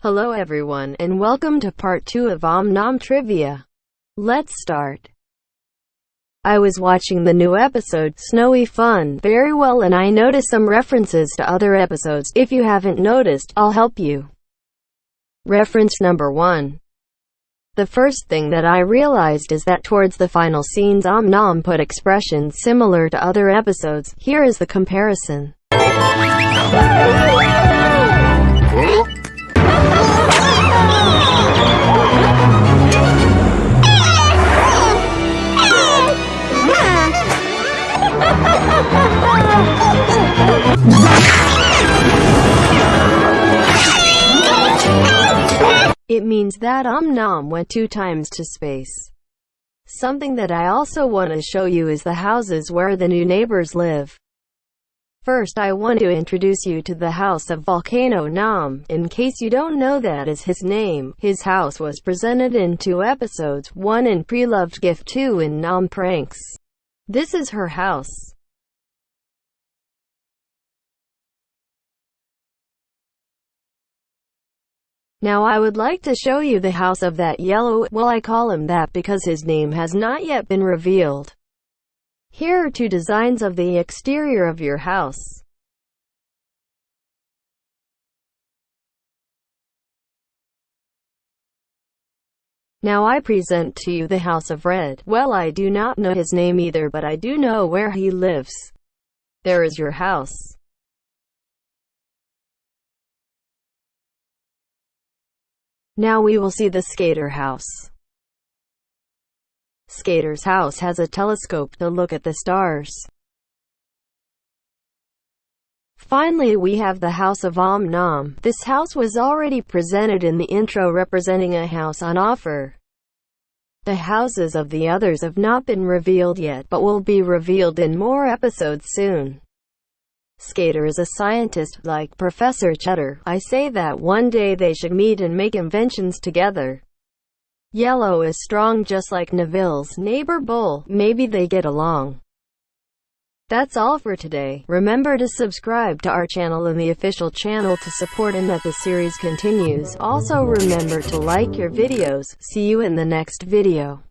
Hello everyone, and welcome to part 2 of Om Nom Trivia. Let's start. I was watching the new episode, Snowy Fun, very well and I noticed some references to other episodes. If you haven't noticed, I'll help you. Reference number 1. The first thing that I realized is that towards the final scenes Om Nom put expressions similar to other episodes. Here is the comparison. It means that Om Nom went two times to space. Something that I also want to show you is the houses where the new neighbors live. First I want to introduce you to the house of Volcano Nam, In case you don't know that is his name, his house was presented in two episodes, one in Pre-Loved Gift 2 in Nam Pranks. This is her house. Now I would like to show you the house of that yellow, well I call him that because his name has not yet been revealed. Here are two designs of the exterior of your house. Now I present to you the House of Red. Well I do not know his name either but I do know where he lives. There is your house. Now we will see the Skater house. Skater's house has a telescope to look at the stars. Finally we have the House of Om Nom. This house was already presented in the intro representing a house on offer. The houses of the others have not been revealed yet but will be revealed in more episodes soon. Skater is a scientist, like Professor Cheddar. I say that one day they should meet and make inventions together. Yellow is strong just like Neville's neighbor Bull. Maybe they get along. That's all for today. Remember to subscribe to our channel and the official channel to support and that the series continues. Also remember to like your videos. See you in the next video.